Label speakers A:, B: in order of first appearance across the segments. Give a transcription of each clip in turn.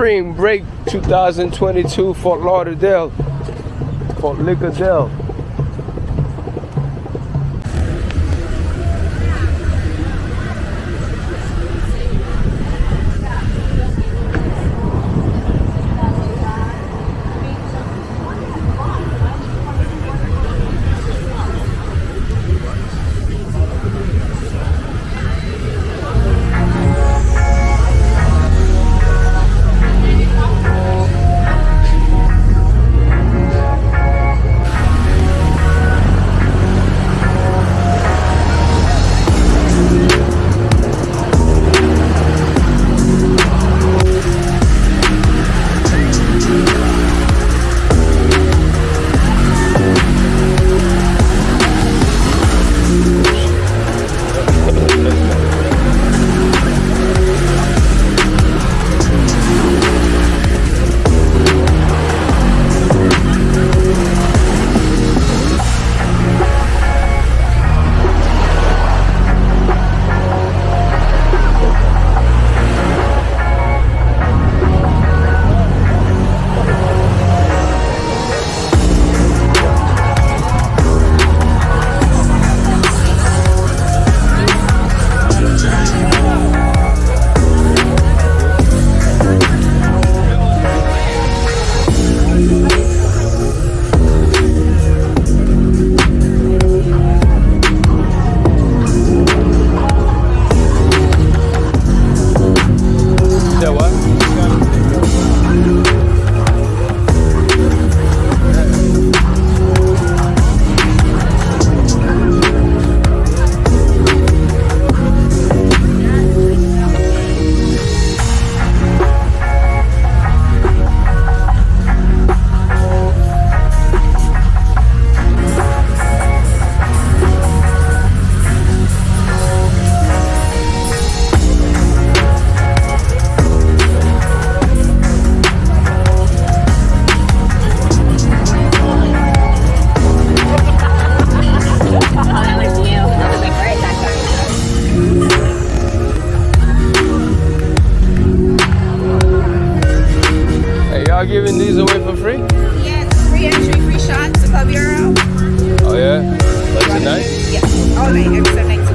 A: Spring Break 2022, Fort Lauderdale, Fort
B: Liquordale. all
A: the internet.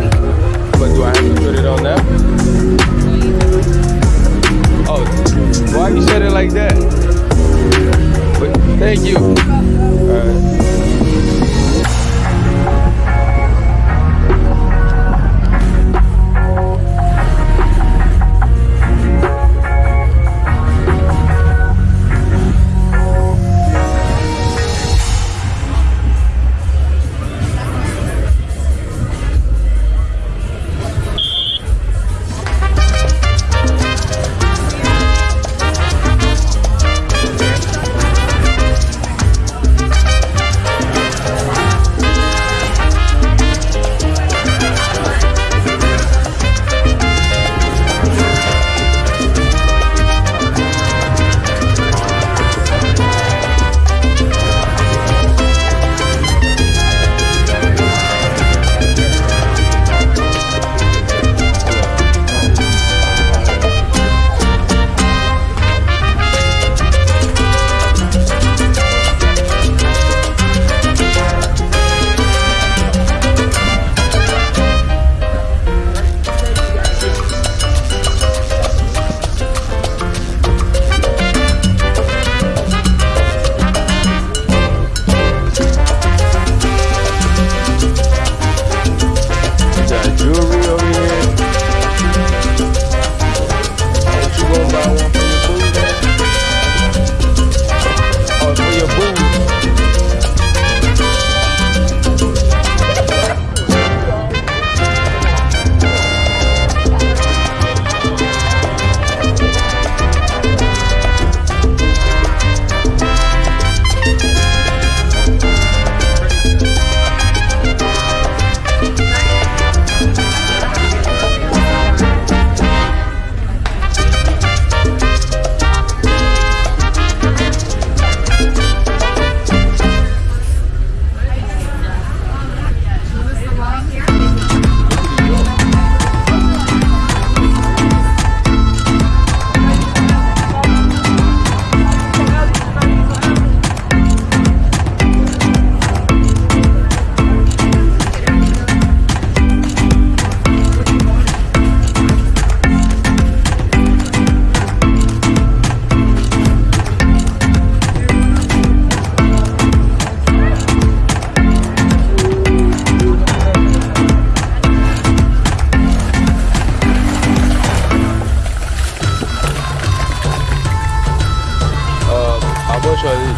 A: choice?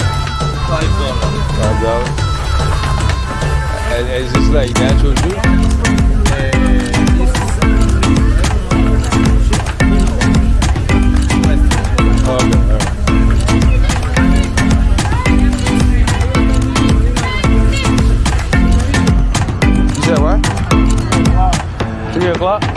A: Five dollars. Five dollars. Is this like natural juice? Okay, right. You said? Three o'clock?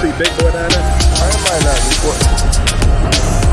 C: See big boy down there?
A: I might not be.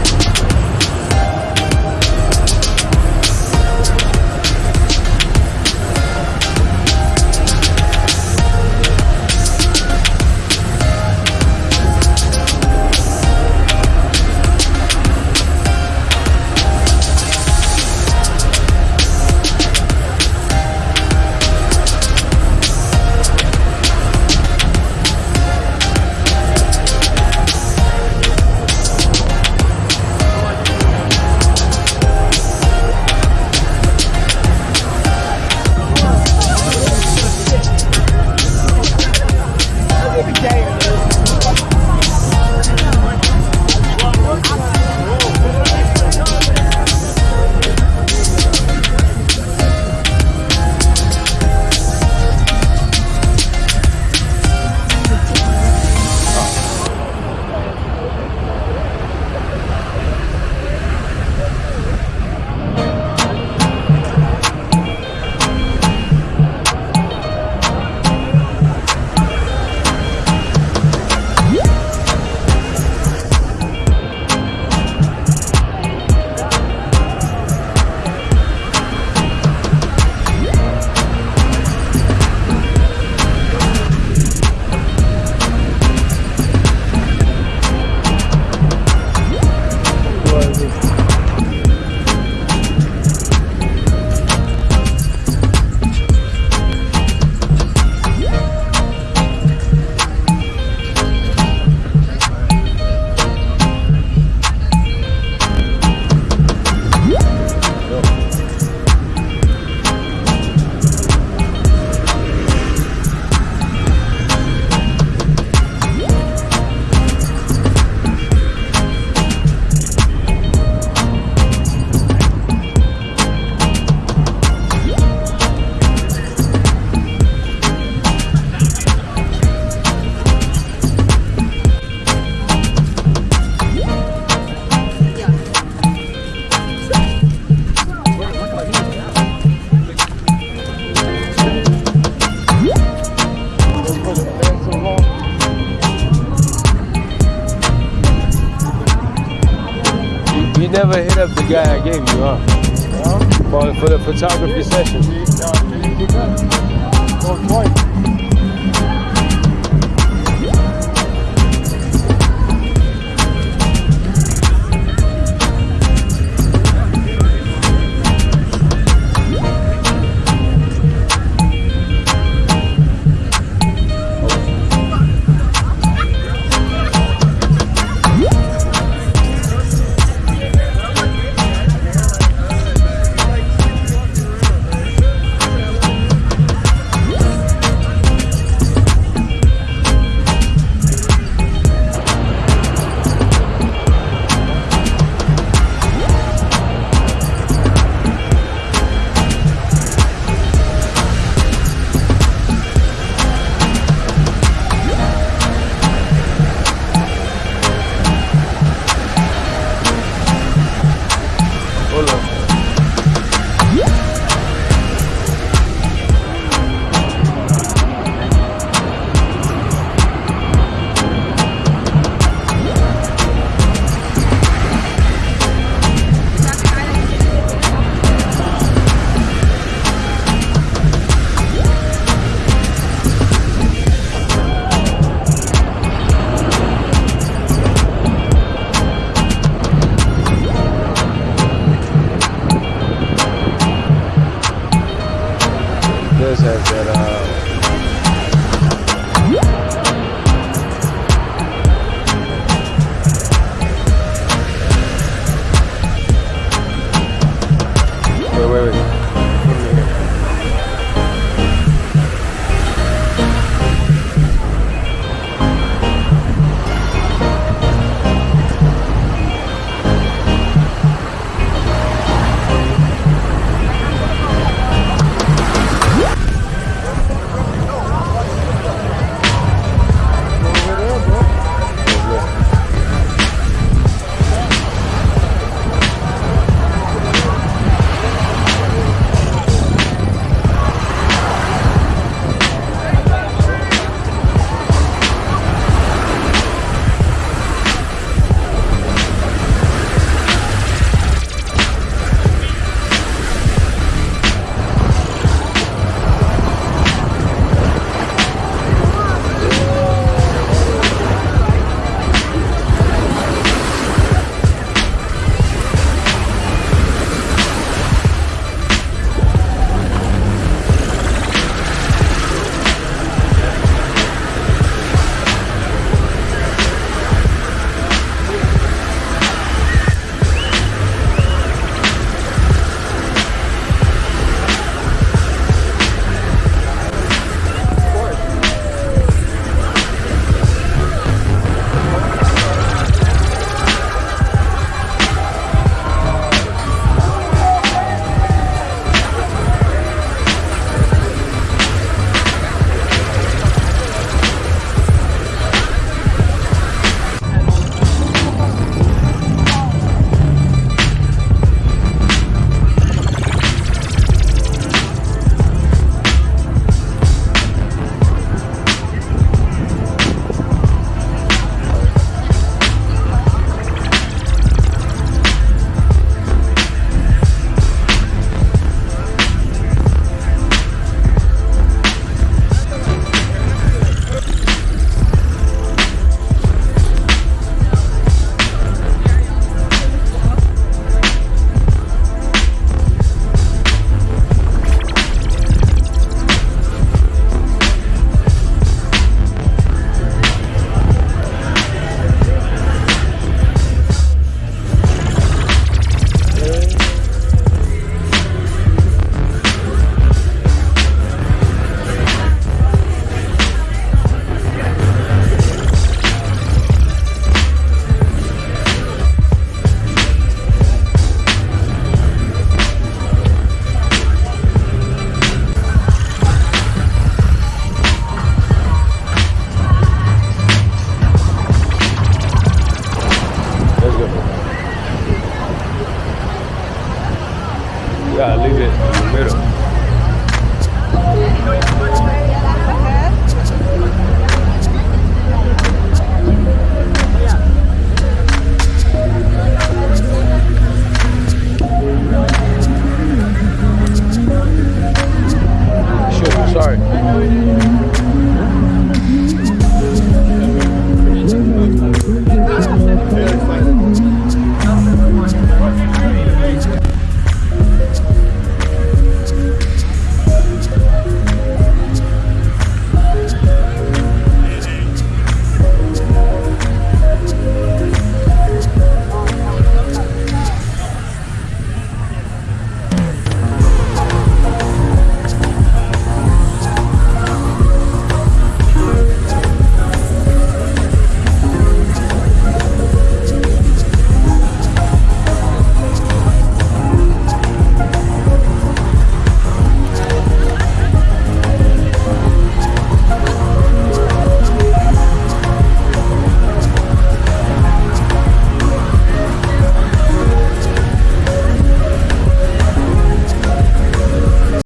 A: Guy I gave you, huh? For, for the photography session.